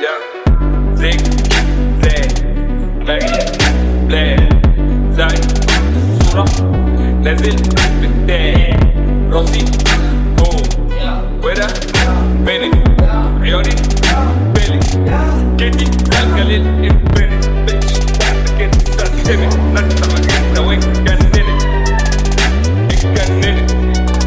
Yeah. Zig, zay, bang, blay, zay, sura, nezil, bitte, rosi, go, wera, beni, rioni, keti, zal galil, in beni, bitch, get it, zal, give it, nasta.